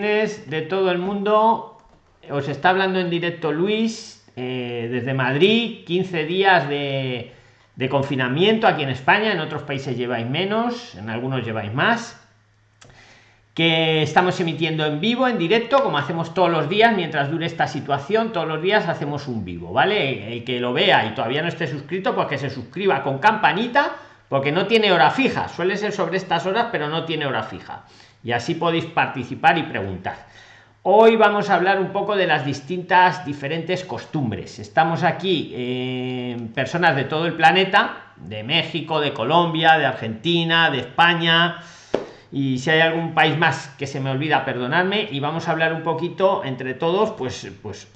De todo el mundo. Os está hablando en directo Luis eh, desde Madrid. 15 días de, de confinamiento aquí en España. En otros países lleváis menos, en algunos lleváis más que estamos emitiendo en vivo, en directo, como hacemos todos los días, mientras dure esta situación, todos los días hacemos un vivo, ¿vale? El que lo vea y todavía no esté suscrito, pues que se suscriba con campanita, porque no tiene hora fija, suele ser sobre estas horas, pero no tiene hora fija. Y así podéis participar y preguntar. Hoy vamos a hablar un poco de las distintas, diferentes costumbres. Estamos aquí eh, personas de todo el planeta, de México, de Colombia, de Argentina, de España, y si hay algún país más que se me olvida perdonadme y vamos a hablar un poquito entre todos pues pues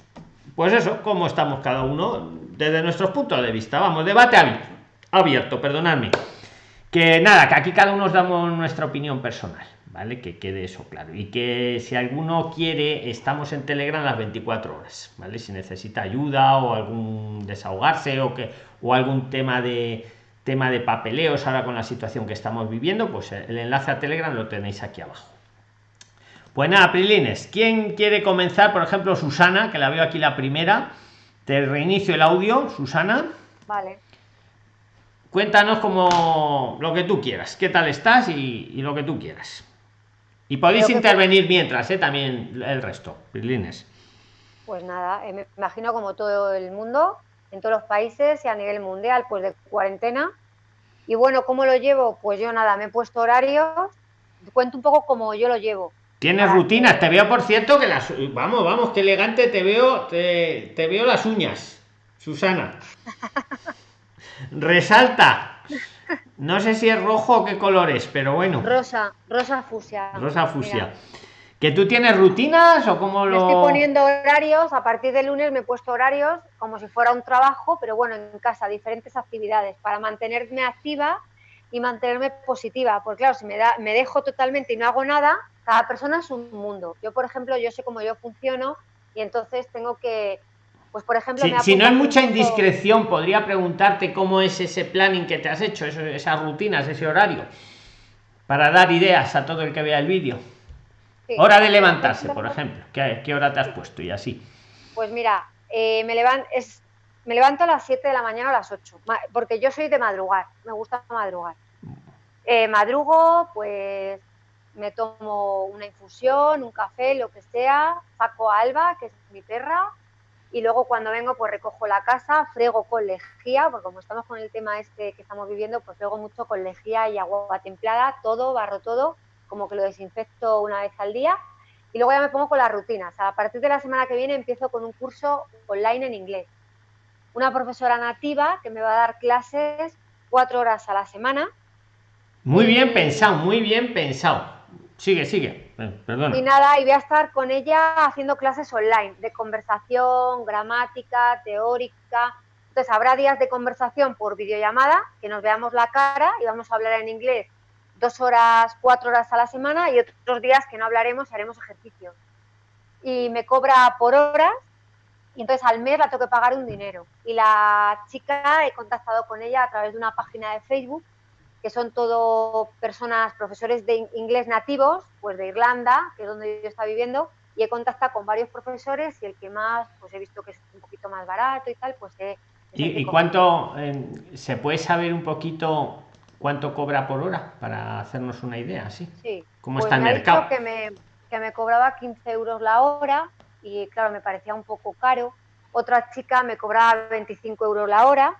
pues eso cómo estamos cada uno desde nuestros puntos de vista vamos debate abierto, abierto perdonadme que nada que aquí cada uno nos damos nuestra opinión personal vale que quede eso claro y que si alguno quiere estamos en telegram las 24 horas vale si necesita ayuda o algún desahogarse o que o algún tema de tema de papeleos ahora con la situación que estamos viviendo, pues el enlace a Telegram lo tenéis aquí abajo. Pues nada, Prilines, ¿quién quiere comenzar? Por ejemplo, Susana, que la veo aquí la primera. Te reinicio el audio, Susana. Vale. Cuéntanos como lo que tú quieras, qué tal estás y, lo que tú quieras. Y podéis intervenir mientras, ¿eh? también el resto. Pues nada, eh, me imagino como todo el mundo, en todos los países y a nivel mundial, pues de cuarentena. Y bueno, ¿cómo lo llevo? Pues yo nada, me he puesto horarios, cuento un poco cómo yo lo llevo. Tienes rutinas, te veo por cierto que las vamos, vamos, qué elegante te veo, te, te veo las uñas, Susana. Resalta. No sé si es rojo o qué colores, pero bueno. Rosa, rosa fusia. Rosa fusia. ¿Que tú tienes rutinas o cómo lo...? Me estoy poniendo horarios, a partir de lunes me he puesto horarios como si fuera un trabajo, pero bueno, en casa, diferentes actividades para mantenerme activa y mantenerme positiva. Porque claro, si me, da, me dejo totalmente y no hago nada, cada persona es un mundo. Yo, por ejemplo, yo sé cómo yo funciono y entonces tengo que, pues por ejemplo... si no hay mucha indiscreción, podría preguntarte cómo es ese planning que te has hecho, esas rutinas, ese horario, para dar ideas a todo el que vea el vídeo. Hora de levantarse, por ejemplo. ¿Qué, ¿Qué, hora te has puesto y así? Pues mira, eh, me, levanto, es, me levanto a las 7 de la mañana a las 8, porque yo soy de madrugar, me gusta madrugar. Eh, madrugo, pues me tomo una infusión, un café, lo que sea, saco a Alba, que es mi perra, y luego cuando vengo pues recojo la casa, frego con lejía, porque como estamos con el tema este que estamos viviendo, pues frego mucho con lejía y agua templada, todo, barro todo, como que lo desinfecto una vez al día y luego ya me pongo con las rutinas. A partir de la semana que viene empiezo con un curso online en inglés. Una profesora nativa que me va a dar clases cuatro horas a la semana. Muy bien pensado, muy bien pensado. Sigue, sigue. Eh, perdona. Y nada, y voy a estar con ella haciendo clases online de conversación, gramática, teórica. Entonces habrá días de conversación por videollamada, que nos veamos la cara y vamos a hablar en inglés dos horas, cuatro horas a la semana y otros días que no hablaremos y haremos ejercicio. Y me cobra por horas y entonces al mes la tengo que pagar un dinero. Y la chica he contactado con ella a través de una página de Facebook, que son todo personas, profesores de inglés nativos, pues de Irlanda, que es donde yo está viviendo, y he contactado con varios profesores y el que más, pues he visto que es un poquito más barato y tal, pues he... ¿Y, cuánto eh, se puede saber un poquito ¿Cuánto cobra por hora? Para hacernos una idea, ¿sí? Sí. ¿Cómo pues está el mercado? que me, que me cobraba 15 euros la hora y claro, me parecía un poco caro. Otra chica me cobraba 25 euros la hora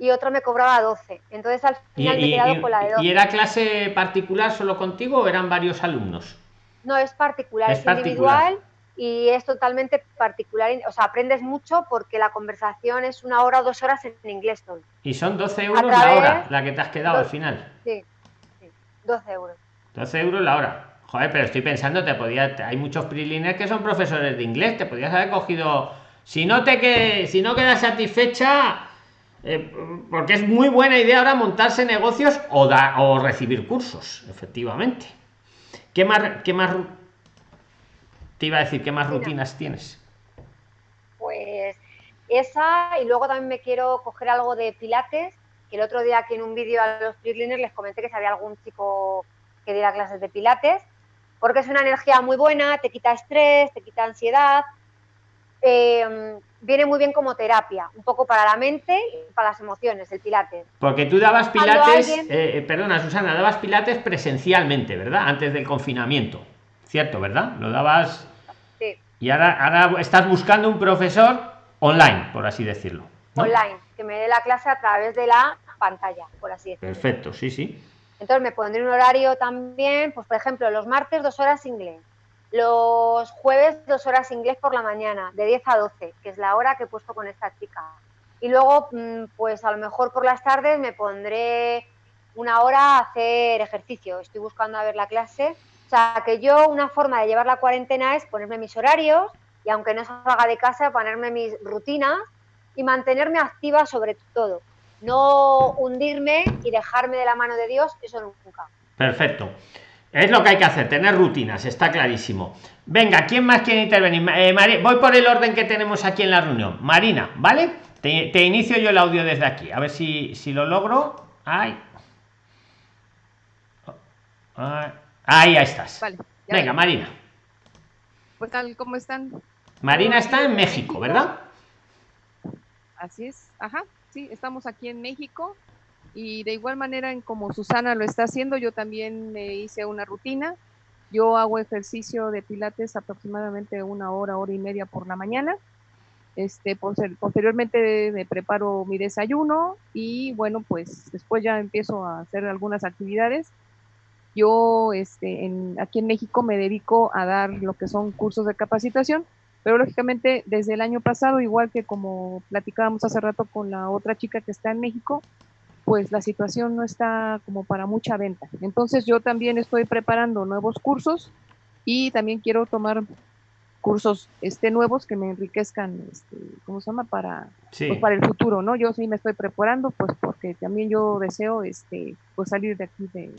y otra me cobraba 12. Entonces al final me he quedado con la de 12. ¿Y era clase particular solo contigo o eran varios alumnos? No, es particular, es, individual y es totalmente particular, o sea, aprendes mucho porque la conversación es una hora o dos horas en inglés todo. Y son 12 euros la hora, la que te has quedado al final. Sí, sí, 12 euros. 12 euros la hora. Joder, pero estoy pensando, te podía, hay muchos prilines que son profesores de inglés, te podías haber cogido, si no te que, si no quedas satisfecha, eh, porque es muy buena idea ahora montarse negocios o, da, o recibir cursos, efectivamente. ¿Qué más, qué más te iba a decir, ¿qué más rutinas tienes? Pues esa, y luego también me quiero coger algo de pilates, que el otro día aquí en un vídeo a los Cleaners les comenté que si había algún chico que diera clases de pilates. porque es una energía muy buena, te quita estrés, te quita ansiedad. Em, viene muy bien como terapia, un poco para la mente y para las emociones, el pilates. Porque tú dabas pilates, eh, eh, perdona Susana, dabas pilates presencialmente, ¿verdad? Antes del confinamiento, ¿cierto, verdad? Lo dabas... Sí. Y ahora, ahora estás buscando un profesor online, por así decirlo. Online, que me dé la clase a través de la pantalla, por así decirlo. Perfecto, sí, sí. Entonces me pondré un horario también, pues por ejemplo, los martes dos horas inglés, los jueves dos horas inglés por la mañana, de 10 a 12, que es la hora que he puesto con esta chica. Y luego, mm, pues a lo mejor por las tardes me pondré una hora a hacer ejercicio. Estoy buscando a ver la clase. O sea, que yo una forma de llevar la cuarentena es ponerme mis horarios y aunque no salga de casa, ponerme mis rutinas y mantenerme activa sobre todo no hundirme y dejarme de la mano de Dios, eso nunca. Perfecto. Es lo que hay que hacer, tener rutinas, está clarísimo. Venga, ¿quién más quiere intervenir? Eh, voy por el orden que tenemos aquí en la reunión. Marina, ¿vale? Te, inicio yo el audio desde aquí, a ver si, si lo logro. Ay. Ahí, estás. Venga, Marina. Pues tal, ¿cómo están? Marina está en México, ¿verdad? Así es, ajá sí, estamos aquí en México y de igual manera en como Susana lo está haciendo, yo también me hice una rutina. Yo hago ejercicio de pilates aproximadamente una hora, hora y media por la mañana. Este, posteriormente me preparo mi desayuno y bueno, pues después ya empiezo a hacer algunas actividades. Yo este, en, aquí en México me dedico a dar lo que son cursos de capacitación pero lógicamente desde el año pasado, igual que como platicábamos hace rato con la otra chica que está en México, pues la situación no está como para mucha venta. Entonces yo también estoy preparando nuevos cursos y también quiero tomar cursos este nuevos que me enriquezcan este, cómo se llama para pues, para el futuro no yo sí me estoy preparando pues porque también yo deseo este pues salir de aquí de,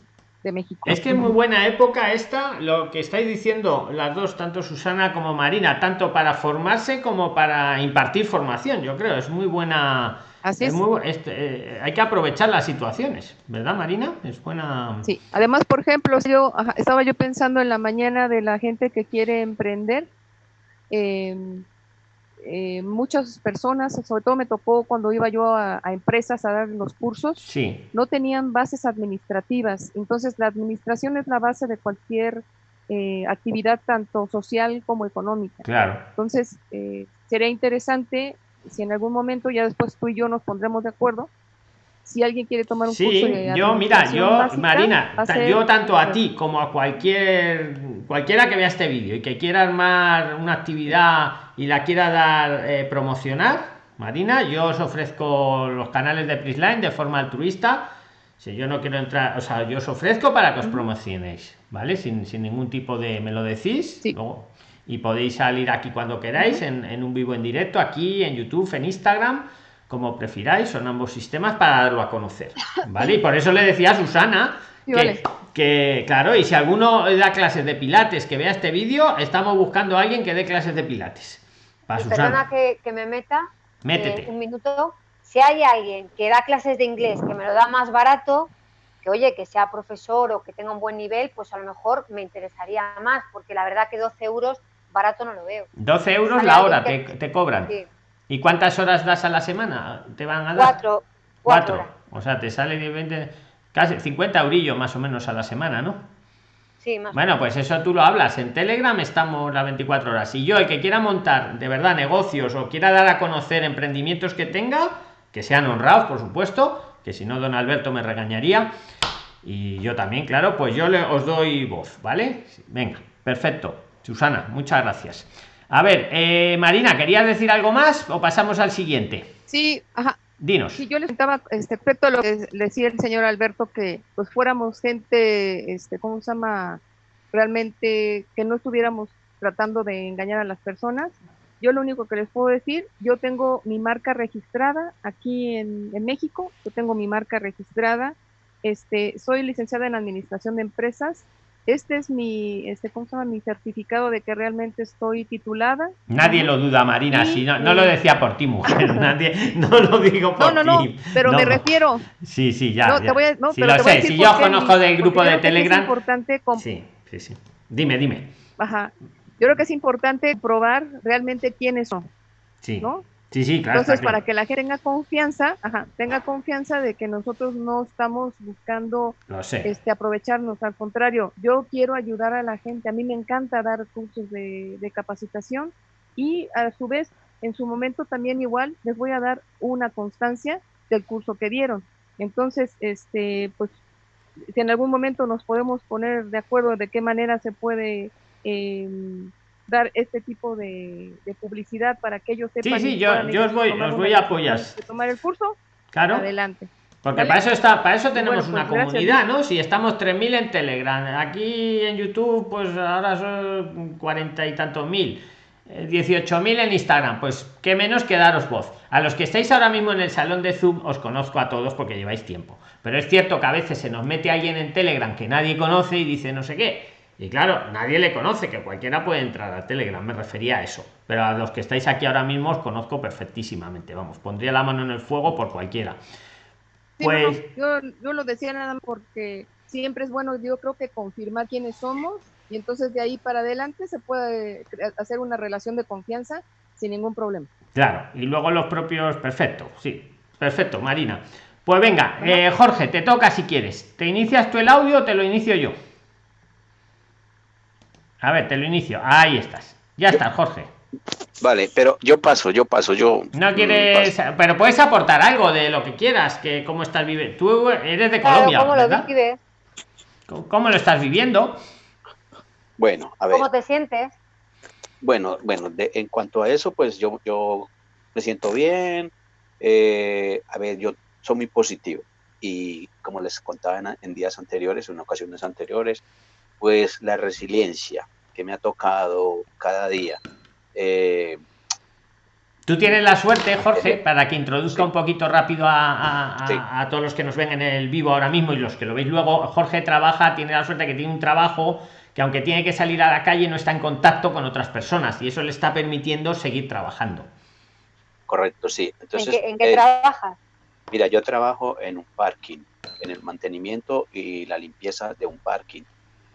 de México. Es que es muy buena época esta, lo que estáis diciendo las dos, tanto Susana como Marina, tanto para formarse como para impartir formación, yo creo, es muy buena. Así es. Este, eh, hay que aprovechar las situaciones, ¿verdad, Marina? Es buena. Sí, además, por ejemplo, yo estaba yo pensando en la mañana de la gente que quiere emprender. Eh, eh, muchas personas, sobre todo me tocó cuando iba yo a, empresas a dar los cursos, sí. no tenían bases administrativas. Entonces, la administración es la base de cualquier eh, actividad, tanto social como económica. Claro. Entonces, eh, sería interesante si en algún momento, ya después tú y yo nos pondremos de acuerdo, si alguien quiere tomar un curso de yo mira yo Marina yo tanto a ti como a cualquier cualquiera que vea este vídeo y que quiera armar una actividad y la quiera dar eh, promocionar Marina yo os ofrezco los canales de Prisline de forma altruista. Si yo no quiero entrar o sea yo os ofrezco para que os promocionéis vale sin, ningún tipo de me lo decís y podéis salir aquí cuando queráis en, en un vivo en directo aquí en youtube en instagram como prefiráis, son ambos sistemas para darlo a conocer. ¿Vale? Y por eso le decía a Susana que, claro, y si alguno da clases de pilates que vea este vídeo, estamos buscando a alguien que dé clases de pilates. Para Perdona que, me meta Métete. Eh, un minuto. Si hay alguien que da clases de inglés que me lo da más barato, que oye, que sea profesor o que tenga un buen nivel, pues a lo mejor me interesaría más, porque la verdad que 12 euros barato no lo veo. 12 euros la hora te, te, cobran. ¿Y cuántas horas das a la semana? ¿Te van a dar? Cuatro. Cuatro. O sea, te sale de 20, casi 50 eurillos más o menos a la semana, ¿no? Sí, más bueno, pues eso tú lo hablas. En Telegram estamos las 24 horas. Y yo, el que quiera montar de verdad negocios o quiera dar a conocer emprendimientos que tenga, que sean honrados, por supuesto, que si no, don Alberto me regañaría. Y yo también, claro, pues yo le, os doy voz, ¿vale? Venga, perfecto. Susana, muchas gracias. A ver, eh, Marina, ¿querías decir algo más o pasamos al siguiente? Sí, ajá. Dinos. Sí, yo les contaba este, respecto a lo que decía el señor Alberto, que pues fuéramos gente, este, ¿cómo se llama? Realmente que no estuviéramos tratando de engañar a las personas. Yo lo único que les puedo decir, yo tengo mi marca registrada aquí en, en México, yo tengo mi marca registrada, este, soy licenciada en administración de empresas, este es mi, este, ¿cómo se llama? Mi certificado de que realmente estoy titulada. Nadie lo duda, Marina, si no, no lo decía por ti, mujer, nadie, no lo digo por no, no, No, pero me refiero. Sí, sí, ya. No, Te voy a, no, pero lo sé, si yo conozco del grupo de Telegram. Es importante sí, sí, sí. Dime, dime. Ajá. Yo creo que es importante probar realmente quiénes son. Sí. ¿no? Sí, sí, claro. Entonces, claro. para que la gente tenga confianza, ajá, tenga confianza de que nosotros no estamos buscando este, aprovecharnos, al contrario, yo quiero ayudar a la gente, a mí me encanta dar cursos de, de capacitación y a su vez, en su momento también igual les voy a dar una constancia del curso que dieron. Entonces, este, pues, si en algún momento nos podemos poner de acuerdo de qué manera se puede eh, dar este tipo de, de, publicidad para que ellos sepan. Sí, sí, yo, yo os voy, os voy a apoyar. Tomar el curso, claro. adelante. Porque ¿Vale? para eso está, para eso tenemos bueno, pues una comunidad, ¿no? Si estamos 3.000 en Telegram, aquí en YouTube, pues ahora son cuarenta y tantos mil. 18.000 en Instagram, pues qué menos que daros voz. A los que estáis ahora mismo en el salón de Zoom, os conozco a todos porque lleváis tiempo. Pero es cierto que a veces se nos mete alguien en Telegram que nadie conoce y dice no sé qué. Y claro, nadie le conoce, que cualquiera puede entrar a Telegram, me refería a eso. Pero a los que estáis aquí ahora mismo os conozco perfectísimamente, vamos, pondría la mano en el fuego por cualquiera. Pues sí, no, yo, yo lo decía nada porque siempre es bueno, yo creo que confirmar quiénes somos y entonces de ahí para adelante se puede hacer una relación de confianza sin ningún problema. Claro, y luego los propios, perfecto, sí, perfecto, Marina. Pues venga, eh, Jorge, te toca si quieres. ¿Te inicias tú el audio o te lo inicio yo? A ver, te lo inicio. Ahí estás. Ya estás, Jorge. Vale, pero yo paso, yo paso, yo. No quieres, paso. pero puedes aportar algo de lo que quieras, que cómo estás viviendo. Tú eres de Colombia, claro, ¿cómo ¿verdad? Lo vives? ¿Cómo lo estás viviendo? Bueno, a ver. ¿Cómo te sientes? Bueno, bueno, de, en cuanto a eso, pues yo, yo me siento bien. Eh, a ver, yo soy muy positivo y como les contaba en, en días anteriores, en ocasiones anteriores, pues la resiliencia que me ha tocado cada día. Eh, Tú tienes la suerte, Jorge, para que introduzca sí. un poquito rápido a, a, sí. a, todos los que nos ven en el vivo ahora mismo y los que lo veis luego. Jorge trabaja, tiene la suerte que tiene un trabajo que aunque tiene que salir a la calle no está en contacto con otras personas y eso le está permitiendo seguir trabajando. Correcto, sí. Entonces, ¿En qué, en qué eh, trabajas? Mira, yo trabajo en un parking, en el mantenimiento y la limpieza de un parking,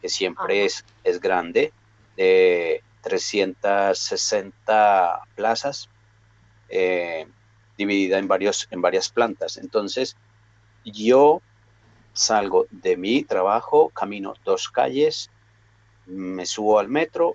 que siempre es, es grande, de 360 plazas, eh, dividida en, varios, en varias plantas. Entonces, yo salgo de mi trabajo, camino dos calles, me subo al metro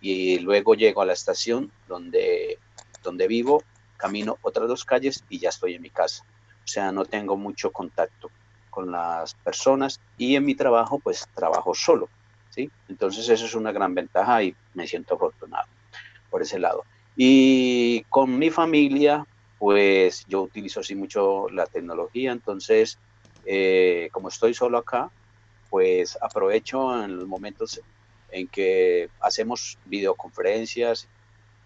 y luego llego a la estación donde, donde vivo, camino otras dos calles y ya estoy en mi casa. O sea, no tengo mucho contacto con las personas y en mi trabajo pues trabajo solo, ¿sí? Entonces eso es una gran ventaja y me siento afortunado por ese lado. Y con mi familia pues yo utilizo así mucho la tecnología, entonces eh, como estoy solo acá, pues aprovecho en los momentos en que hacemos videoconferencias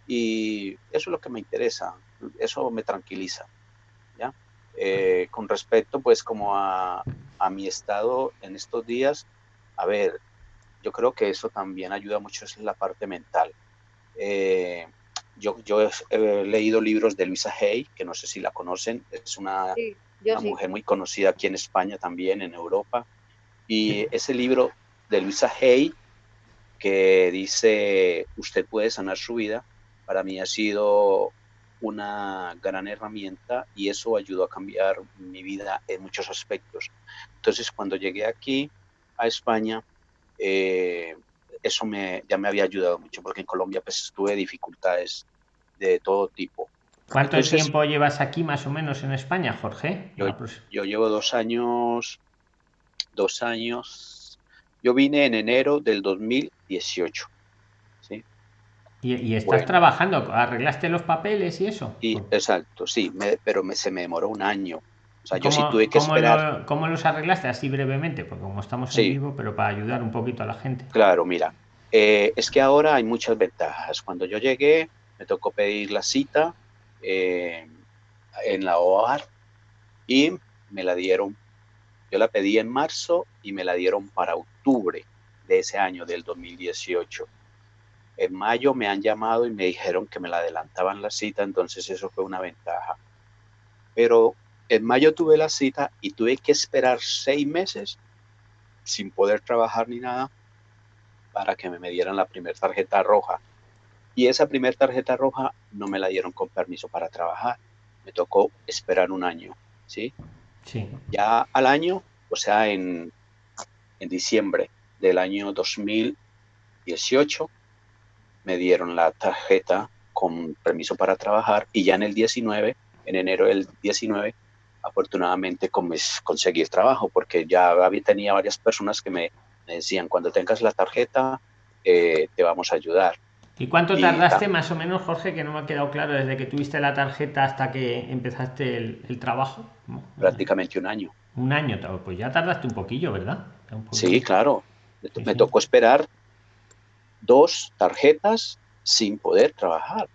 y eso es lo que me interesa, eso me tranquiliza. Eh, con respecto pues como a, a, mi estado en estos días, a ver, yo creo que eso también ayuda mucho es la parte mental. Eh, yo, yo he, he, leído libros de Luisa Hay, que no sé si la conocen, es una, sí, una sí. mujer muy conocida aquí en España también, en Europa, y ese libro de Luisa Hay, que dice, usted puede sanar su vida, para mí ha sido una gran herramienta y eso ayudó a cambiar mi vida en muchos aspectos. Entonces, cuando llegué aquí a España, eh, eso me, ya me había ayudado mucho, porque en Colombia pues tuve dificultades de todo tipo. ¿Cuánto Entonces, tiempo llevas aquí más o menos en España, Jorge? Yo, yo llevo dos años, dos años, yo vine en enero del 2018. ¿Y, y estás bueno. trabajando? ¿Arreglaste los papeles y eso? Y, exacto, sí, me, pero me, se me demoró un año. O sea, yo sí tuve que ¿cómo esperar. Lo, ¿Cómo los arreglaste? Así brevemente, porque como estamos Sí. en vivo, pero para ayudar un poquito a la gente. Claro, mira, eh, es que ahora hay muchas ventajas. Cuando yo llegué, me tocó pedir la cita eh, en la OAR y me la dieron. Yo la pedí en marzo y me la dieron para octubre de ese año, del 2018. En mayo me han llamado y me dijeron que me la adelantaban la cita, entonces eso fue una ventaja. Pero en mayo tuve la cita y tuve que esperar seis meses sin poder trabajar ni nada para que me dieran la primera tarjeta roja. Y esa primera tarjeta roja no me la dieron con permiso para trabajar. Me tocó esperar un año, ¿sí? Sí. Ya al año, o sea, en, en diciembre del año 2018, me dieron la tarjeta con permiso para trabajar y ya en el 19, en enero del 19, afortunadamente conseguí trabajo porque ya había, tenía varias personas que me, decían, cuando tengas la tarjeta, eh, te vamos a ayudar. ¿Y cuánto tardaste más o menos, Jorge, que no me ha quedado claro, desde que tuviste la tarjeta hasta que empezaste el, trabajo? Prácticamente un año. Un año, pues ya tardaste un poquillo, ¿verdad? Sí, claro. Me tocó esperar dos tarjetas sin poder trabajar.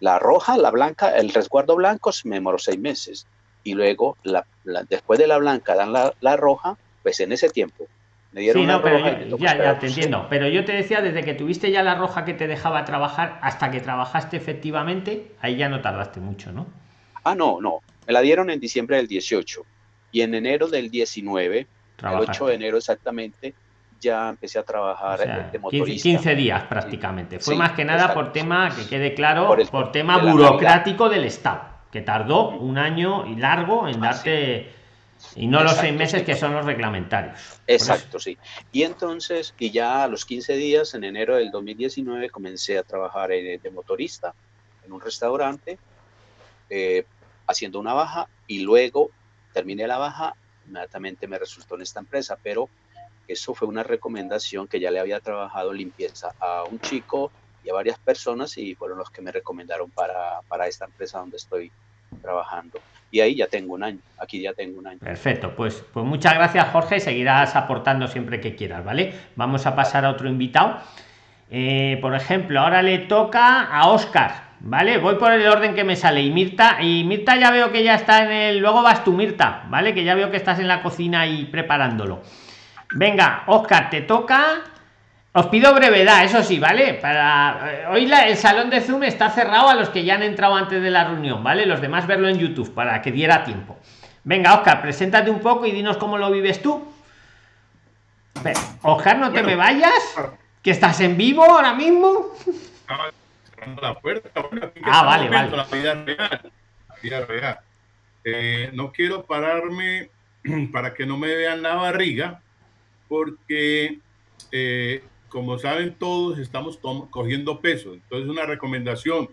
La roja, la blanca, el resguardo blanco me demoró seis meses. Y luego, la, después de la blanca, dan la, la roja, pues en ese tiempo me dieron sí, pero ya, ya te entiendo. Pero yo te decía, desde que tuviste ya la roja que te dejaba trabajar hasta que trabajaste efectivamente, ahí ya no tardaste mucho, ¿no? Ah, no, no. Me la dieron en diciembre del 18 y en enero del 19, el 8 de enero exactamente, ya empecé a trabajar de motorista. 15 días prácticamente. Fue más que nada por tema, que quede claro, por, tema burocrático del Estado, que tardó un año y largo en darte... Y no los seis meses que son los reglamentarios. Exacto, sí. Y entonces, y ya a los 15 días, en enero del 2019, comencé a trabajar de, motorista en un restaurante, eh, haciendo una baja, y luego terminé la baja, inmediatamente me resultó en esta empresa, pero eso fue una recomendación que ya le había trabajado limpieza a un chico y a varias personas y fueron los que me recomendaron para, para esta empresa donde estoy trabajando. Y ahí ya tengo un año, aquí ya tengo un año. Perfecto, pues, pues muchas gracias Jorge, seguirás aportando siempre que quieras, ¿vale? Vamos a pasar a otro invitado. Eh, por ejemplo, ahora le toca a Oscar, ¿vale? Voy por el orden que me sale. Y Mirta, y Mirta ya veo que ya está en el. Luego vas tú, Mirta, ¿vale? Que ya veo que estás en la cocina y preparándolo. Venga, Oscar, te toca. Os pido brevedad, eso sí, ¿vale? Para eh, hoy la, el salón de Zoom está cerrado a los que ya han entrado antes de la reunión, ¿vale? Los demás verlo en YouTube para que diera tiempo. Venga, Oscar, preséntate un poco y dinos cómo lo vives tú. Oscar, no te me vayas, que estás en vivo ahora mismo. ah, vale, vale. Eh, no quiero pararme para que no me vean la barriga, porque eh, como saben todos, estamos cogiendo peso. Entonces, una recomendación,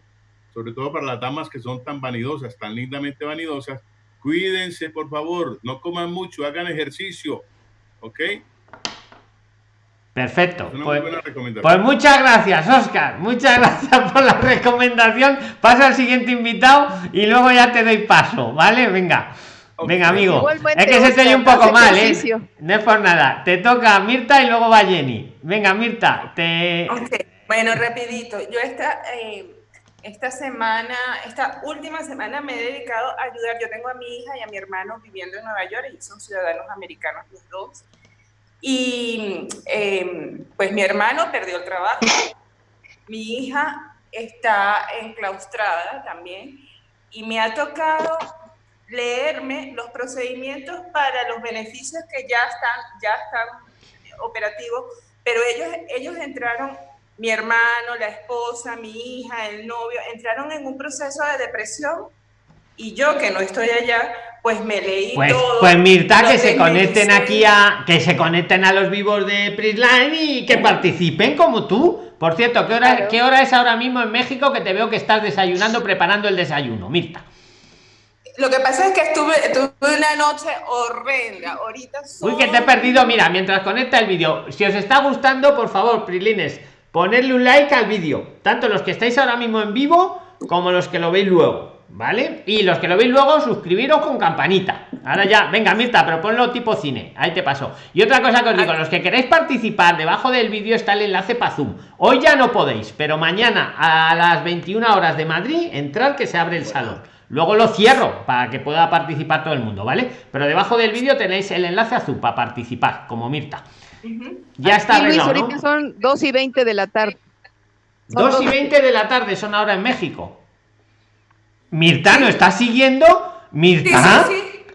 sobre todo para las damas que son tan vanidosas, tan lindamente vanidosas, cuídense, por favor, no coman mucho, hagan ejercicio, ¿ok? Perfecto. Pues, pues, muchas gracias, Oscar. Muchas gracias por la recomendación. Pasa al siguiente invitado y luego ya te doy paso, ¿vale? Venga. Venga, amigo. es que se te oye un poco mal, ¿eh? No es por nada. Te toca Mirta y luego va Jenny. Venga, Mirta, te. Bueno, rapidito. Yo esta, eh, esta semana, esta última semana me he dedicado a ayudar. Yo tengo a mi hija y a mi hermano viviendo en Nueva York y son ciudadanos americanos los dos. Y em, pues mi hermano perdió el trabajo. Mi hija está enclaustrada también y me ha tocado leerme los procedimientos para los beneficios que ya están, ya están operativos, pero ellos, ellos entraron, mi hermano, la esposa, mi hija, el novio, entraron en un proceso de depresión y yo que no estoy allá, pues me leí pues, todo. Pues Mirta, que se conecten aquí a, que se conecten a los vivos de Prisline y que participen como tú. Por cierto, ¿qué hora, ¿qué hora es ahora mismo en México que te veo que estás desayunando, preparando el desayuno, Mirta? Lo que pasa es que estuve, tuve una noche horrenda. Ahorita Uy, que te he perdido. Mira, mientras conecta el vídeo, si os está gustando, por favor, Prilines, ponerle un like al vídeo. Tanto los que estáis ahora mismo en vivo como los que lo veis luego. ¿Vale? Y los que lo veis luego, suscribiros con campanita. Ahora ya, venga, Mirta, pero ponlo tipo cine. Ahí te paso. Y otra cosa que os digo, los que queréis participar, debajo del vídeo está el enlace para Zoom. Hoy ya no podéis, pero mañana a las 21 horas de Madrid, entrar que se abre el salón Luego lo cierro para que pueda participar todo el mundo, ¿vale? Pero debajo del vídeo tenéis el enlace azul para participar, como Mirta. Ya está arreglado, son 2 y 20 de la tarde. 2 y 20 de la tarde son ahora en México. Mirta, ¿no está siguiendo? Mirta.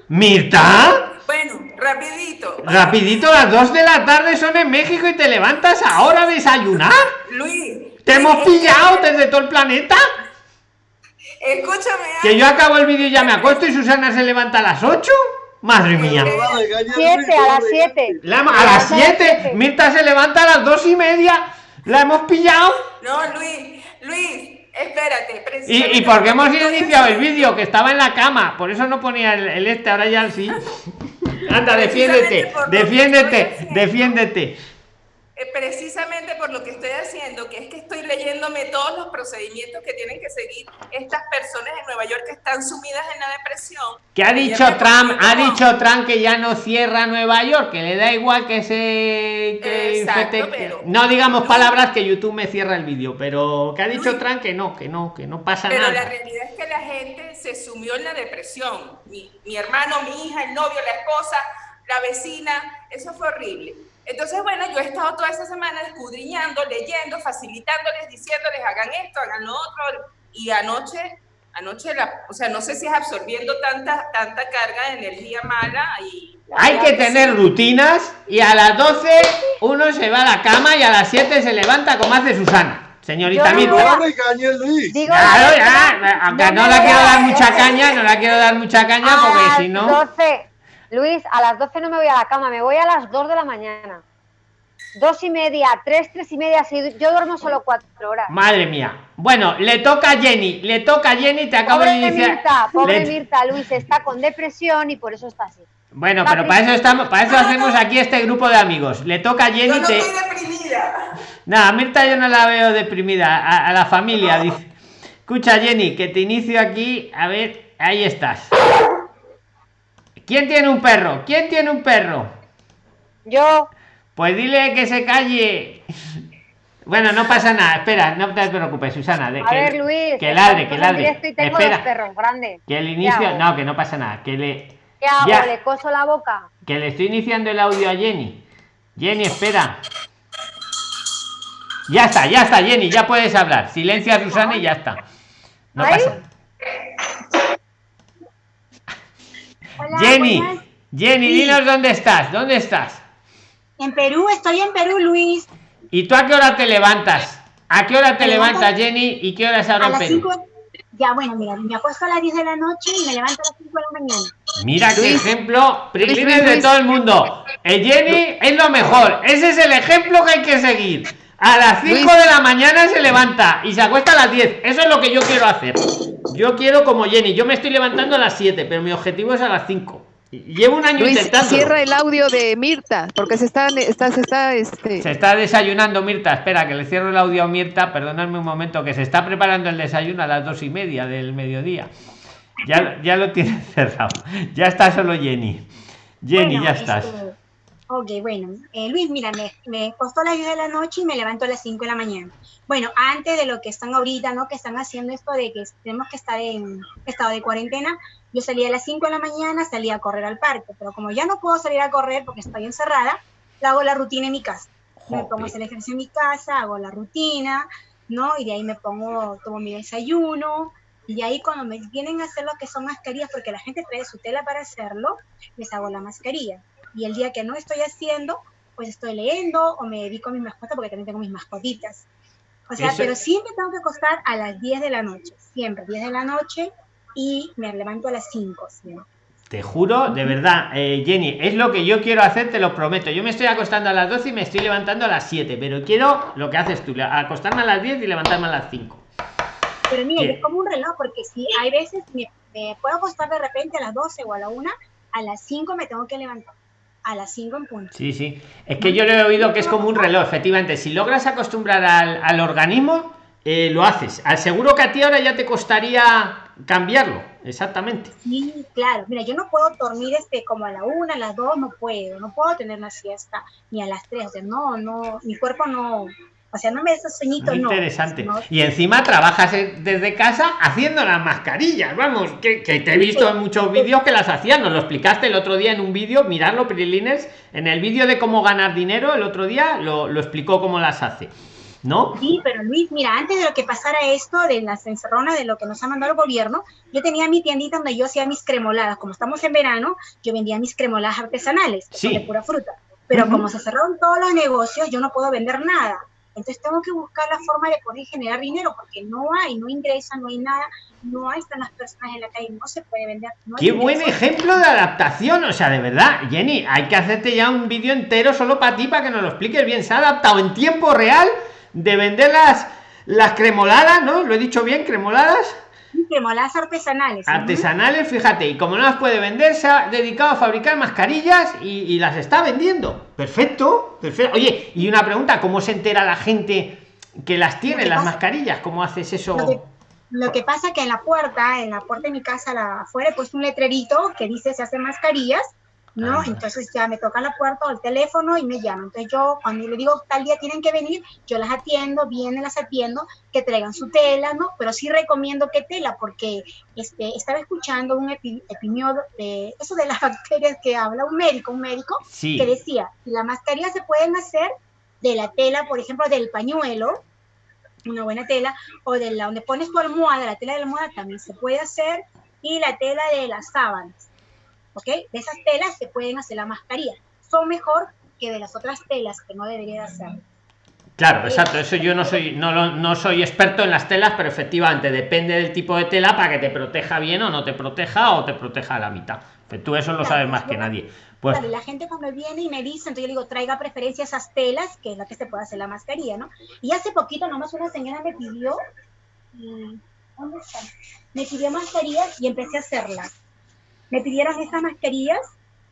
Mirta. Bueno, rapidito. Rapidito, las 2 de la tarde son en México y te levantas ahora a desayunar. Luis. ¿Te hemos pillado desde todo el planeta? Escúchame. Que yo acabo el vídeo y ya me acuesto y Susana se levanta a las 8. Madre mía. 7 a las 7. a las 7. Mirta se levanta a las 2 y media. ¿La hemos pillado? No, Luis, Luis, espérate. Y, y porque hemos iniciado el vídeo que estaba en la cama, por eso no ponía el, este, ahora ya sí. Anda, defiéndete, defiéndete, defiéndete. Eh, precisamente por lo que estoy haciendo, que es que estoy leyéndome todos los procedimientos que tienen que seguir estas personas en Nueva York que están sumidas en la depresión. ¿Qué ha dicho Trump? Ha dicho Trump que ya no cierra Nueva York, que le da igual que se... Que no digamos palabras que YouTube me cierra el vídeo, pero ¿qué ha dicho Trump? Que no, que no, que no pasa nada. Pero la realidad es que la gente se sumió en la depresión. Mi, mi hermano, mi hija, el novio, la esposa, la vecina, eso fue horrible. Entonces, bueno, yo he estado toda esa semana escudriñando, leyendo, facilitándoles, diciéndoles, hagan esto, hagan lo otro. Y anoche, anoche, la, o sea, no sé si es absorbiendo tanta, tanta carga de energía mala y... Hay que tener rutinas y a las 12 uno se va a la cama y a las 7 se levanta como hace Susana. Señorita Mirta. claro, ya, aunque no, la quiero dar mucha caña, no la quiero dar mucha caña porque si no... 12 Luis, a las 12 no me voy a la cama, me voy a las 2 de la mañana. Dos y media, tres, tres y media, yo duermo solo cuatro horas. Madre mía. Bueno, le toca a Jenny, le toca a Jenny, te acabo de iniciar. Mirta, pobre Mirta, Luis está con depresión y por eso está así. Bueno, pero para eso estamos, para eso hacemos aquí este grupo de amigos. Le toca a Jenny. Yo no te... estoy deprimida. Nada, Mirta yo no la veo deprimida, a, a la familia, dice. Escucha, Jenny, que te inicio aquí, a ver, ahí estás. ¿Quién tiene un perro? ¿Quién tiene un perro? Yo. Pues dile que se calle. Bueno, no pasa nada. Espera, no te preocupes, Susana. a que, ver, Luis. Que ladre, que ladre. Espera. Perros grandes. Que el inicio. No, que no pasa nada. Que le. ¿Qué hago? ¿Le coso la boca? Que le estoy iniciando el audio a Jenny. Jenny, espera. Ya está, ya está, Jenny, ya puedes hablar. Silencia Susana y ya está. No pasa nada. Jenny, Jenny, dinos dónde estás, ¿dónde estás? En Perú, estoy en Perú, Luis. ¿Y tú a qué hora te levantas? ¿A qué hora te levantas, Jenny? ¿Y qué hora es ahora en Perú? Ya, bueno, mira, me apuesto a las 10 de la noche y me levanto a las 5 de la mañana. Mira qué ejemplo, prilines de todo el mundo. El Jenny es lo mejor. Ese es el ejemplo que hay que seguir. A las 5 de la mañana se levanta y se acuesta a las 10. Eso es lo que yo quiero hacer. Yo quiero como Jenny. Yo me estoy levantando a las 7, pero mi objetivo es a las 5. Llevo un año intentando. Cierra el audio de Mirta, porque se está, está, se está, este... Se está desayunando Mirta. Espera, que le cierro el audio a Mirta. Perdonadme un momento, que se está preparando el desayuno a las dos y media del mediodía. Ya, ya lo tiene cerrado. Ya está solo Jenny. Jenny, ya estás. Este, Ok, bueno. Eh, Luis, mira, me, me costó las 10 de la noche y me levanto a las 5 de la mañana. Bueno, antes de lo que están ahorita, ¿no? Que están haciendo esto de que tenemos que estar en estado de cuarentena, yo salía a las 5 de la mañana, salía a correr al parque, pero como ya no puedo salir a correr porque estoy encerrada, hago la rutina en mi casa. Me pongo a hacer ejercicio en mi casa, hago la rutina, ¿no? Y de ahí me pongo, tomo mi desayuno, y de ahí cuando me vienen a hacer lo que son mascarillas, porque la gente trae su tela para hacerlo, les hago la mascarilla y el día que no estoy haciendo, pues estoy leyendo o me dedico a mis mascotas porque también tengo mis mascotitas. O sea, pero siempre tengo que acostar a las 10 de la noche, siempre 10 de la noche y me levanto a las 5. Te juro, de verdad, eh, Jenny, es lo que yo quiero hacer, te lo prometo. Yo me estoy acostando a las 12 y me estoy levantando a las 7, pero quiero lo que haces tú, acostarme a las 10 y levantarme a las 5. Pero mira, es como un reloj, porque si hay veces me, me, puedo acostar de repente a las 12 o a la 1, a las 5 me tengo que levantar a las 5 en punto. Sí, sí. Es que yo le he oído que es como un reloj, efectivamente. Si logras acostumbrar al, al organismo, eh, lo haces. Al seguro que a ti ahora ya te costaría cambiarlo. Exactamente. Sí, claro. Mira, yo no puedo dormir este como a la una, a las dos, no puedo. No puedo tener una siesta ni a las tres. O sea, no, no, mi cuerpo no, o sea, no me des sueñito, no. Interesante. Y encima trabajas desde casa haciendo las mascarillas, vamos, que, te he visto en muchos vídeos que las hacías, nos lo explicaste el otro día en un vídeo, mirarlo, Prilines, en el vídeo de cómo ganar dinero, el otro día lo, lo explicó cómo las hace. ¿no? Sí, pero Luis, mira, antes de lo que pasara esto de las encerronas, de lo que nos ha mandado el gobierno, yo tenía mi tiendita donde yo hacía mis cremoladas. Como estamos en verano, yo vendía mis cremoladas artesanales, de pura fruta. Pero como se cerraron todos los negocios, yo no puedo vender nada. Entonces tengo que buscar la forma de poder generar dinero porque no hay, no ingresa, no hay nada, no hay, están las personas en la calle, no se puede vender. Qué buen ejemplo de adaptación, o sea, de verdad, Jenny, hay que hacerte ya un vídeo entero solo para ti, para que nos lo expliques bien. Se ha adaptado en tiempo real de vender las, las cremoladas, ¿no? ¿Lo he dicho bien? ¿Cremoladas? Cremoladas artesanales. Artesanales, fíjate, y como no las puede vender, se ha dedicado a fabricar mascarillas y, las está vendiendo. Perfecto, perfecto. Oye, y una pregunta, ¿cómo se entera la gente que las tiene, las mascarillas? ¿Cómo haces eso? Lo que, pasa que en la puerta, en la puerta de mi casa, la, afuera, pues un letrerito que dice se hacen mascarillas ¿no? Entonces ya me toca la puerta o el teléfono y me llaman. Entonces yo cuando le digo tal día tienen que venir, yo las atiendo, vienen, las atiendo, que traigan su tela, ¿no? Pero sí recomiendo que tela porque este, estaba escuchando un epidemio de eso de las bacterias que habla un médico, un médico que decía, la mascarilla se pueden hacer de la tela, por ejemplo, del pañuelo, una buena tela, o de la donde pones tu almohada, la tela de la almohada también se puede hacer, y la tela de las sábanas. ¿Ok? De esas telas se pueden hacer la mascarilla. Son mejor que de las otras telas que no debería hacer. Claro, exacto. Eso yo no soy, no, no soy experto en las telas, pero efectivamente depende del tipo de tela para que te proteja bien o no te proteja o te proteja a la mitad. Pero tú eso lo sabes más que nadie. Pues la gente cuando viene y me dice, entonces yo digo, traiga preferencia esas telas, que es la que se puede hacer la mascarilla, ¿no? Y hace poquito nomás una señora me pidió, mm, ¿dónde está? Me pidió mascarillas y empecé a hacerlas me pidieron estas mascarillas,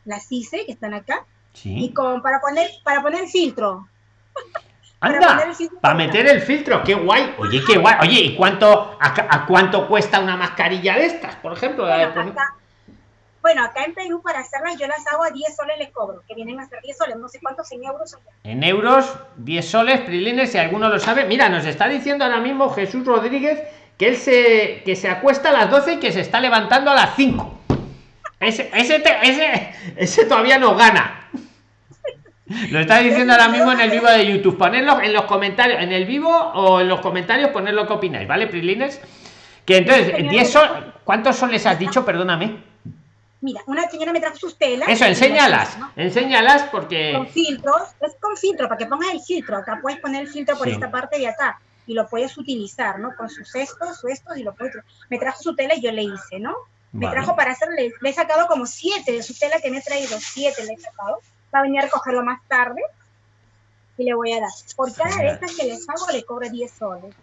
las hice, que están acá, y con, para poner, para poner filtro. Anda, para, meter el filtro, qué guay. Oye, qué guay. Oye, ¿y cuánto, a, cuánto cuesta una mascarilla de estas, por ejemplo? Bueno, acá, en Perú para hacerlas yo las hago a 10 soles les cobro, que vienen a ser 10 soles, no sé cuántos en euros. En euros, 10 soles, Prilines, si alguno lo sabe. Mira, nos está diciendo ahora mismo Jesús Rodríguez que él se, que se acuesta a las 12 y que se está levantando a las 5. Ese, ese, ese, ese todavía no gana. Lo está diciendo ahora mismo en el vivo de YouTube. Ponedlo en los comentarios, en el vivo o en los comentarios, poner lo que opináis, ¿vale, Prilines? Que entonces, 10 son, ¿cuántos son les has dicho? Perdóname. Mira, una señora me trajo sus telas. Eso, enséñalas. Enséñalas porque. Con filtros, es con filtro, para que pongas el filtro. Acá puedes poner el filtro por esta parte de acá y lo puedes utilizar, ¿no? Con sus estos, sus estos y lo puedes. Me trajo su tela y yo le hice, ¿no? Me trajo para hacerle, le he sacado como siete de su tela que me he traído, siete le he sacado. Va a venir a recogerlo más tarde y le voy a dar. Por cada de estas que les hago le cobro 10 soles.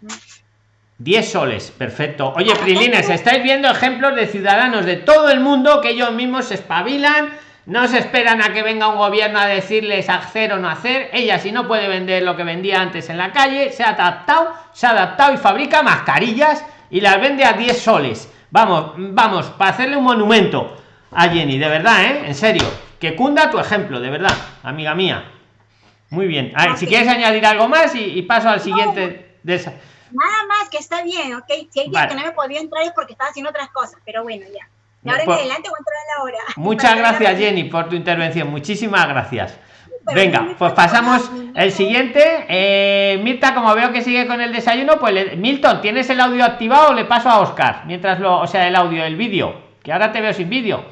10 soles, perfecto. Oye, Prilines, estáis viendo ejemplos de ciudadanos de todo el mundo que ellos mismos se espabilan, no se esperan a que venga un gobierno a decirles hacer o no hacer. Ella, si no puede vender lo que vendía antes en la calle, se ha adaptado, se ha adaptado y fabrica mascarillas y las vende a 10 soles. Vamos, vamos, para hacerle un monumento a Jenny, de verdad, ¿eh? En serio. Que cunda tu ejemplo, de verdad, amiga mía. Muy bien. A ver, si quieres añadir algo más y, paso al siguiente de esa. Nada más que está bien, ¿ok? Si hay que no me podía entrar es porque estaba haciendo otras cosas, pero bueno, ya. Ahora en pues adelante voy a entrar a la hora. Muchas gracias, Jenny, por tu intervención. Muchísimas gracias. Venga, pues pasamos el siguiente. Eh, Mirta, como veo que sigue con el desayuno, pues Milton, ¿tienes el audio activado o le paso a Oscar? Mientras lo, o sea, el audio, el vídeo, que ahora te veo sin vídeo.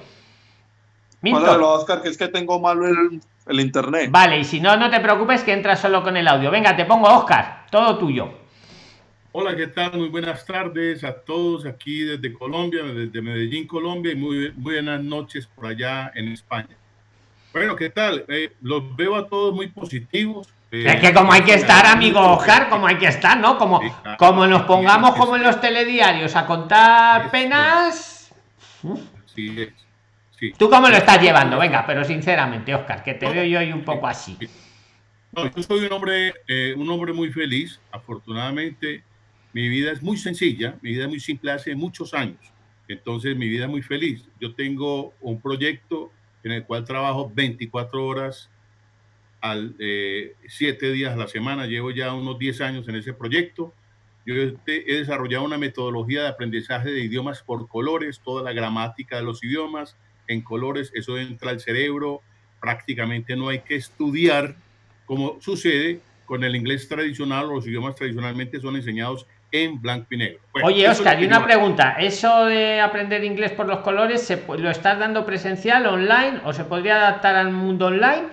Milton. Oscar, que es que tengo malo el, internet. Vale, y si no, no te preocupes que entras solo con el audio. Venga, te pongo Oscar, todo tuyo. Hola, ¿qué tal? Muy buenas tardes a todos aquí desde Colombia, desde Medellín, Colombia, y muy buenas noches por allá en España. Bueno, ¿qué tal? Eh, los veo a todos muy positivos. Eh, es que como hay que estar, amigo Oscar, como hay que estar, ¿no? Como, como nos pongamos como en los telediarios a contar penas. Sí, sí. ¿Tú cómo lo estás llevando? Venga, pero sinceramente, Oscar, que te veo yo hoy un poco así. No, yo soy un hombre, eh, un hombre muy feliz. Afortunadamente, mi vida es muy sencilla, mi vida es muy simple hace muchos años. Entonces, mi vida es muy feliz. Yo tengo un proyecto en el cual trabajo 24 horas al eh, 7 días a la semana. Llevo ya unos 10 años en ese proyecto. Yo he desarrollado una metodología de aprendizaje de idiomas por colores, toda la gramática de los idiomas en colores, eso entra al cerebro, prácticamente no hay que estudiar como sucede con el inglés tradicional los idiomas tradicionalmente son enseñados en blanco y negro. Oye, Oscar, y una pregunta. ¿Eso de aprender inglés por los colores, se, ¿lo estás dando presencial, online o se podría adaptar al mundo online?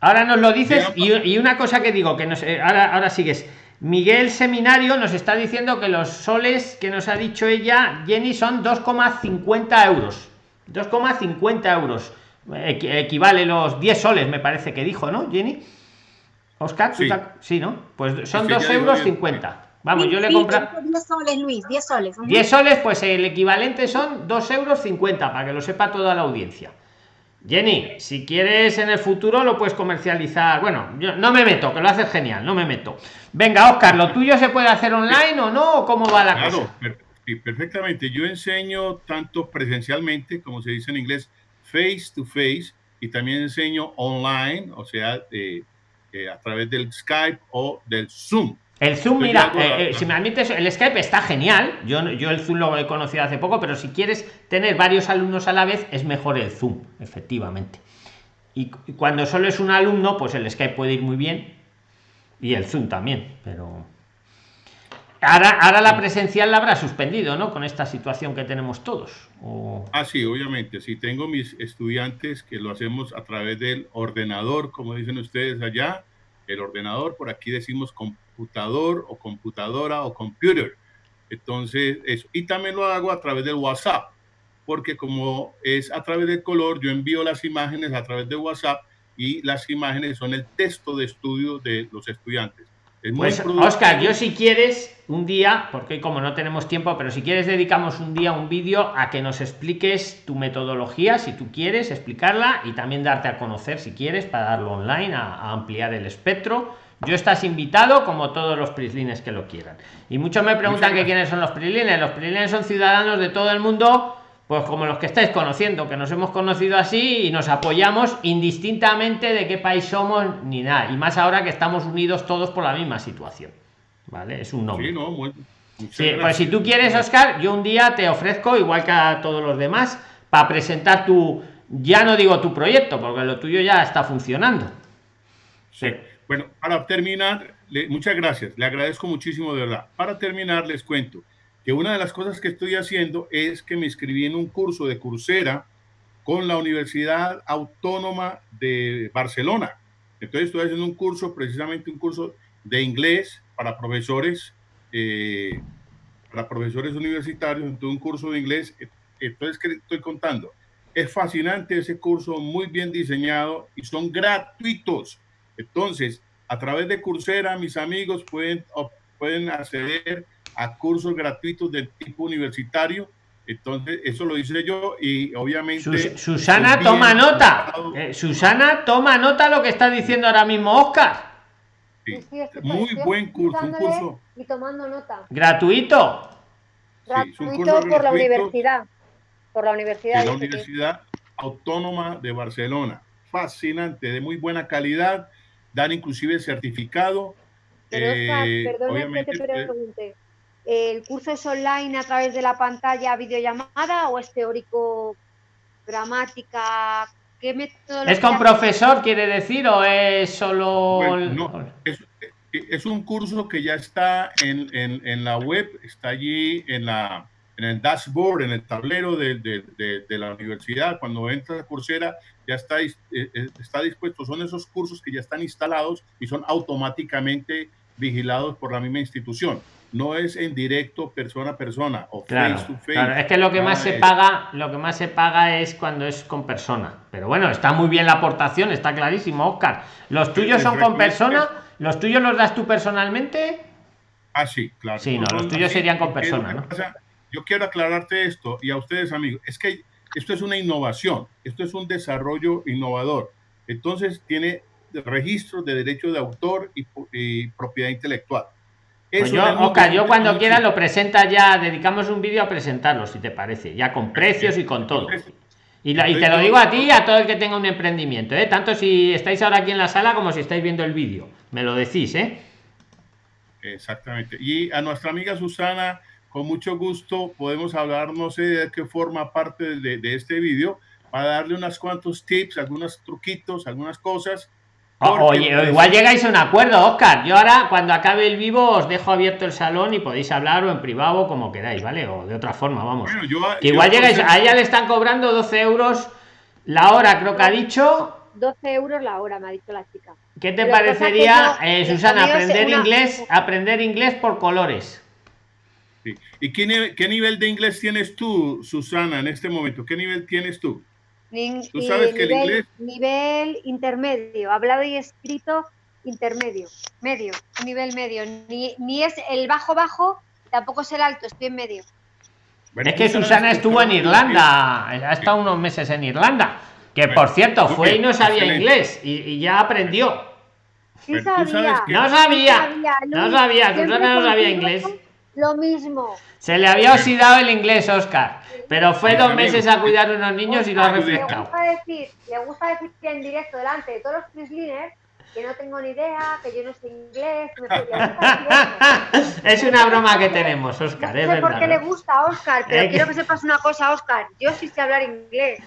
Ahora nos lo dices y, una cosa que digo, que nos, eh, ahora, ahora sigues. Miguel Seminario nos está diciendo que los soles que nos ha dicho ella, Jenny, son 2,50 euros. 2,50 euros. equivale los 10 soles, me parece que dijo, ¿no, Jenny? Oscar, sí, ¿no? Pues son 2 euros 50. Vamos, yo le compro. 10 soles, Luis, 10 soles. 10 soles, pues el equivalente son 2 euros 50, para que lo sepa toda la audiencia. Jenny, si quieres en el futuro lo puedes comercializar. Bueno, yo no me meto, que lo haces genial, no me meto. Venga, Oscar, ¿lo tuyo se puede hacer online o no? ¿Cómo va la cosa? perfectamente. Yo enseño tanto presencialmente, como se dice en inglés, face to face, y también enseño online, o sea, eh, eh, a través del Skype o del Zoom. El Zoom, mira, eh, eh, si me admites, el Skype está genial. Yo, yo el Zoom lo he conocido hace poco, pero si quieres tener varios alumnos a la vez, es mejor el Zoom, efectivamente. Y, cuando solo es un alumno, pues el Skype puede ir muy bien. Y el Zoom también, pero. Ahora, ahora la presencial la habrá suspendido, ¿no? Con esta situación que tenemos todos. Ah, sí, obviamente. Si tengo mis estudiantes que lo hacemos a través del ordenador, como dicen ustedes allá, el ordenador, por aquí decimos computador o computadora o computer. Entonces, eso. Y también lo hago a través del WhatsApp, porque como es a través del color, yo envío las imágenes a través de WhatsApp y las imágenes son el texto de estudio de los estudiantes. pues, Oscar, yo si quieres un día, porque como no tenemos tiempo, pero si quieres dedicamos un día un vídeo a que nos expliques tu metodología, si tú quieres explicarla y también darte a conocer si quieres para darlo online, a, a ampliar el espectro yo estás invitado como todos los prislines que lo quieran. Y muchos me preguntan que quiénes son los prislines. Los prislines son ciudadanos de todo el mundo, pues como los que estáis conociendo, que nos hemos conocido así y nos apoyamos indistintamente de qué país somos ni nada. Y más ahora que estamos unidos todos por la misma situación. ¿Vale? Es un nombre. Sí, pues si tú quieres, Oscar, yo un día te ofrezco, igual que a todos los demás, para presentar tu, ya no digo tu proyecto, porque lo tuyo ya está funcionando. Sí. Bueno, para terminar, muchas gracias, le agradezco muchísimo de verdad. Para terminar, les cuento que una de las cosas que estoy haciendo es que me inscribí en un curso de Coursera con la Universidad Autónoma de Barcelona. Entonces estoy haciendo un curso, precisamente un curso de inglés para profesores, eh, para profesores universitarios, entonces un curso de inglés. Entonces, ¿qué estoy contando? Es fascinante ese curso, muy bien diseñado y son gratuitos entonces, a través de Coursera, mis amigos pueden, pueden acceder a cursos gratuitos del tipo universitario. Entonces, eso lo hice yo y obviamente... Susana, toma nota. Eh, Susana, toma nota lo que está diciendo ahora mismo Oscar. muy buen curso, un curso. Y tomando nota. Gratuito. Gratuito por la universidad. Por la universidad. la Universidad Autónoma de Barcelona. Fascinante, de muy buena calidad dan inclusive certificado. Pero, eh, que te pregunte. ¿El curso es online a través de la pantalla, videollamada o es teórico, gramática? ¿Qué método? ¿Es con profesor, quiere decir, o es solo.? no, es, un curso que ya está en, en, en la web, está allí en la, en el dashboard, en el tablero de, de, de, la universidad, cuando entra a Coursera, ya está, eh, eh, está dispuesto, son esos cursos que ya están instalados y son automáticamente vigilados por la misma institución. No es en directo persona a persona o face to face. Claro, es que lo que más se paga, lo que más se paga es cuando es con persona. Pero bueno, está muy bien la aportación, está clarísimo, Oscar. ¿Los tuyos son con persona? ¿Los tuyos los das tú personalmente? Ah, sí, claro. Sí, no, los tuyos serían con persona, ¿no? yo quiero aclararte esto y a ustedes amigos, es que esto es una innovación, esto es un desarrollo innovador. Entonces tiene registros de derecho de autor y, propiedad intelectual. Pues yo, yo cuando quiera lo presenta ya, dedicamos un vídeo a presentarlo, si te parece, ya con precios y con todo. Y, te lo digo a ti y a todo el que tenga un emprendimiento, ¿eh? tanto si estáis ahora aquí en la sala como si estáis viendo el vídeo. Me lo decís, ¿eh? Exactamente. Y a nuestra amiga Susana, con mucho gusto podemos hablar, no sé de qué forma parte de, de este vídeo, para darle unos cuantos tips, algunos truquitos, algunas cosas oye, pues, igual llegáis a un acuerdo, Oscar. Yo ahora, cuando acabe el vivo, os dejo abierto el salón y podéis hablar o en privado como queráis, ¿vale? O de otra forma, vamos. que igual llegáis, a ella le están cobrando 12 euros la hora, creo que ha dicho. 12 euros la hora, me ha dicho la chica. ¿Qué te parecería, eh, Susana, aprender inglés, aprender inglés por colores? ¿Y qué, qué nivel de inglés tienes tú, Susana, en este momento? ¿Qué nivel tienes tú? Tú sabes que nivel, el inglés... Nivel intermedio, hablado y escrito intermedio, medio, nivel medio. Ni, ni es el bajo bajo, tampoco es el alto, estoy en medio. es que Susana estuvo en Irlanda, ha estado unos meses en Irlanda, que por cierto fue y no sabía inglés y, ya aprendió. Sí sabía. No sabía, no sabía, Susana no sabía inglés. Lo mismo. Se le había oxidado el inglés, Oscar. Pero fue dos meses a cuidar a unos niños y lo ha refrescado. Le gusta decir, le gusta decir en directo delante de todos los Frisliner que no tengo ni idea, que yo no sé inglés. es una broma que tenemos, Oscar. No sé por qué le gusta a Oscar, pero quiero que sepas una cosa, Oscar. Yo sí sé hablar inglés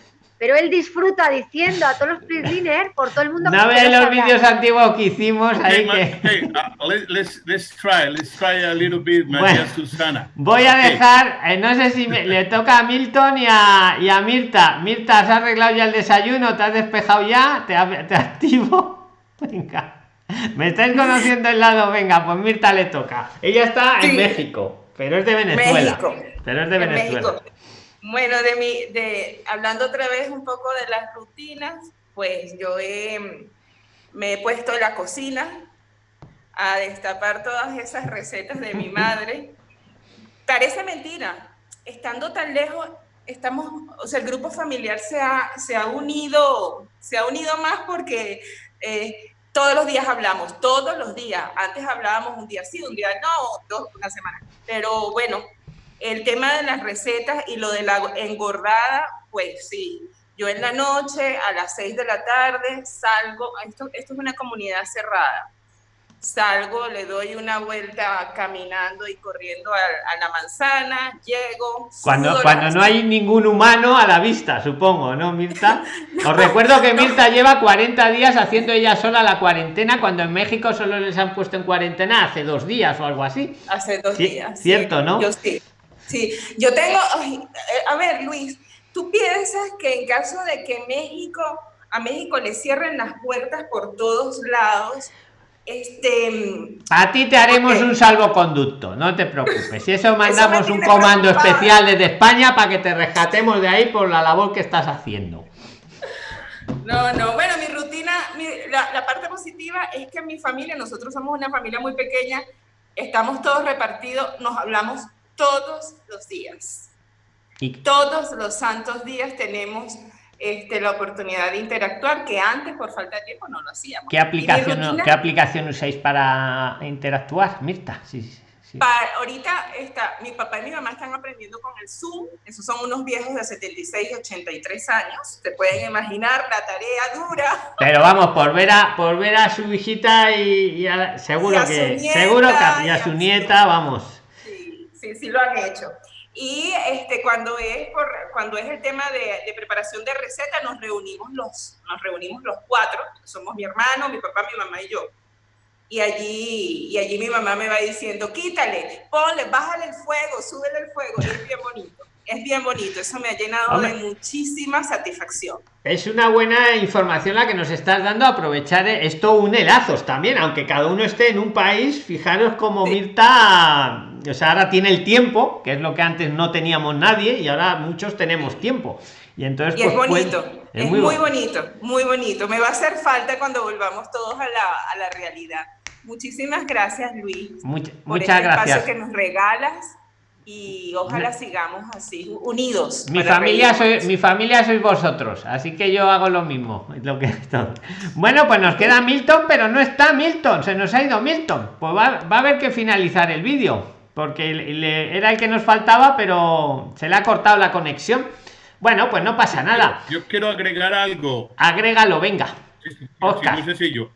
pero él disfruta diciendo a todos los pre por todo el mundo. No ve los vídeos antiguos que hicimos ahí que. Hey, uh, let's, let's try, let's try a little bit, María Susana. Voy a dejar, eh, no sé si le toca a Milton y a, y a Mirta. Mirta, ¿has arreglado ya el desayuno? ¿Te has despejado ya? ¿Te, te activo? Venga. Me estáis conociendo el lado, venga, pues Mirta le toca. Ella está en México, pero es de Venezuela. México. Pero es de Venezuela. Bueno, de mi, de, hablando otra vez un poco de las rutinas, pues yo me he puesto en la cocina a destapar todas esas recetas de mi madre. Parece mentira, estando tan lejos, estamos, o sea, el grupo familiar se ha, se ha unido, se ha unido más porque eh, todos los días hablamos, todos los días. Antes hablábamos un día sí, un día no, dos, una semana. Pero bueno, el tema de las recetas y lo de la engordada, pues sí. Yo en la noche, a las 6 de la tarde, salgo, esto, esto es una comunidad cerrada, salgo, le doy una vuelta caminando y corriendo a, la manzana, llego. Cuando, cuando no hay ningún humano a la vista, supongo, ¿no, Mirta? Os recuerdo que Mirta lleva 40 días haciendo ella sola la cuarentena, cuando en México solo les han puesto en cuarentena hace dos días o algo así. Hace dos días. Cierto, ¿no? Yo sí. Sí, yo tengo, eh, a ver, Luis, ¿tú piensas que en caso de que México, a México le cierren las puertas por todos lados, este... A ti te haremos un salvoconducto, no te preocupes. Si eso mandamos un comando especial desde España para que te rescatemos de ahí por la labor que estás haciendo. No, no, bueno, mi rutina, la, la parte positiva es que mi familia, nosotros somos una familia muy pequeña, estamos todos repartidos, nos hablamos todos los días. Y todos los santos días tenemos este, la oportunidad de interactuar, que antes por falta de tiempo no lo hacíamos. ¿Qué aplicación, ¿qué aplicación usáis para interactuar, Mirta? Sí, sí. Para, ahorita está, mi papá y mi mamá están aprendiendo con el Zoom, esos son unos viejos de 76 y 83 años, se pueden imaginar la tarea dura. Pero vamos, por ver a, por ver a su hijita y, seguro que, seguro que y a su nieta, vamos sí, sí lo han hecho. Y este, cuando, es por, cuando es el tema de, de, preparación de receta, nos reunimos, los, nos reunimos los cuatro, somos mi hermano, mi papá, mi mamá y yo. Y allí, y allí mi mamá me va diciendo, quítale, ponle, bájale el fuego, súbele el fuego, es bien bonito es bien bonito, eso me ha llenado de muchísima satisfacción. Es una buena información la que nos estás dando, aprovechar esto une lazos también, aunque cada uno esté en un país, fijaros como Mirta, o sea, ahora tiene el tiempo, que es lo que antes no teníamos nadie y ahora muchos tenemos tiempo. Y entonces es pues, bonito, es, muy, bonito, muy bonito. Me va a hacer falta cuando volvamos todos a la, a la realidad. Muchísimas gracias, Luis. muchas este gracias. que nos regalas y ojalá sigamos así, unidos. Mi familia, soy, mi familia sois vosotros, así que yo hago lo mismo. Lo que bueno, pues nos queda Milton, pero no está Milton, se nos ha ido Milton. Pues va, a haber que finalizar el vídeo, porque era el que nos faltaba, pero se le ha cortado la conexión. Bueno, pues no pasa nada. Yo quiero agregar algo. Agrégalo, venga. Oscar. muy sencillo.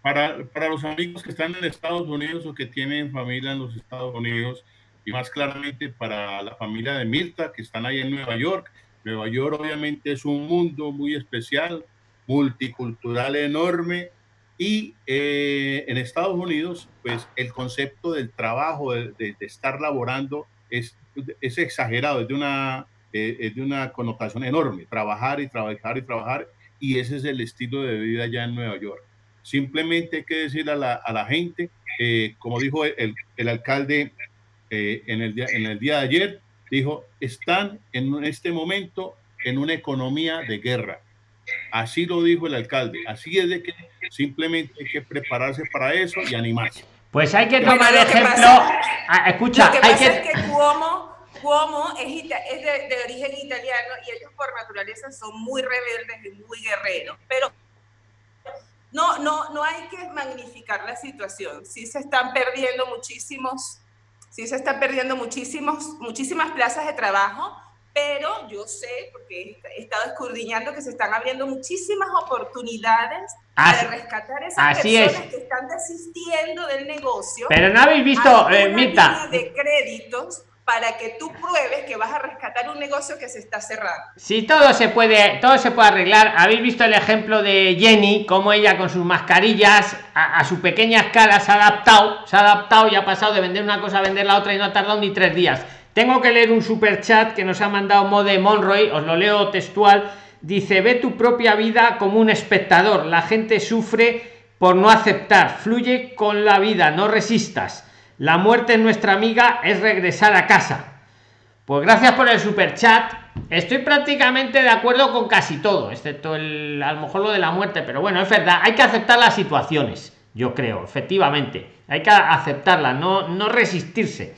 Para, para los amigos que están en Estados Unidos o que tienen familia en los Estados Unidos, y más claramente para la familia de Mirta, que están ahí en Nueva York. Nueva York obviamente es un mundo muy especial, multicultural enorme, Y eh, en Estados Unidos, pues el concepto del trabajo, de, estar laborando, es, es exagerado, es de, una, de una connotación enorme, trabajar y trabajar y trabajar, y ese es el estilo de vida ya en Nueva York. Simplemente hay que decir a la, a la gente, eh, como dijo el, el alcalde eh, en, el día, en el día de ayer, dijo, están en este momento en una economía de guerra. Así lo dijo el alcalde. Así es de que simplemente hay que prepararse para eso y animarse. Pues hay que tomar ejemplo. Ah, escucha, lo que hay pasa es que Cuomo, Cuomo es, es de, de, origen italiano y ellos por naturaleza son muy rebeldes y muy guerreros. Pero no, no, no hay que magnificar la situación. Sí se están perdiendo muchísimos, sí se están perdiendo muchísimos, muchísimas plazas de trabajo pero yo sé, porque he estado escudriñando, que se están abriendo muchísimas oportunidades para rescatar esas personas que están desistiendo del negocio. Pero no habéis visto, eh, Mirta. De créditos para que tú pruebes que vas a rescatar un negocio que se está cerrando. Sí, todo se puede, todo se puede arreglar. Habéis visto el ejemplo de Jenny, cómo ella con sus mascarillas a, a, su pequeña escala se ha adaptado, se ha adaptado y ha pasado de vender una cosa a vender la otra y no ha tardado ni tres días tengo que leer un super chat que nos ha mandado Mode Monroy, os lo leo textual. Dice, ve tu propia vida como un espectador. La gente sufre por no aceptar. Fluye con la vida, no resistas. La muerte en nuestra amiga es regresar a casa. Pues gracias por el super chat. Estoy prácticamente de acuerdo con casi todo, excepto el, a lo mejor lo de la muerte, pero bueno, es verdad, hay que aceptar las situaciones, yo creo, efectivamente. Hay que aceptarla, no, no resistirse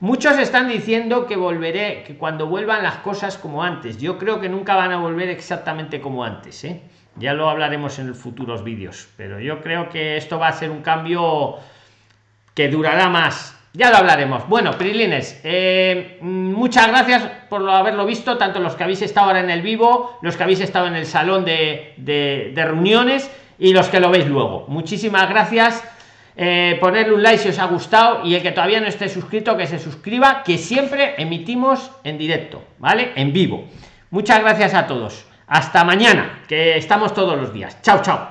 Muchos están diciendo que volveré, que cuando vuelvan las cosas como antes. Yo creo que nunca van a volver exactamente como antes. ¿eh? Ya lo hablaremos en futuros vídeos. Pero yo creo que esto va a ser un cambio que durará más. Ya lo hablaremos. Bueno, Prilines, eh, muchas gracias por haberlo visto, tanto los que habéis estado ahora en el vivo, los que habéis estado en el salón de, de reuniones y los que lo veis luego. Muchísimas gracias eh, ponerle un like si os ha gustado y el que todavía no esté suscrito que se suscriba que siempre emitimos en directo vale en vivo. Muchas gracias a todos. Hasta mañana que estamos todos los días. Chao chao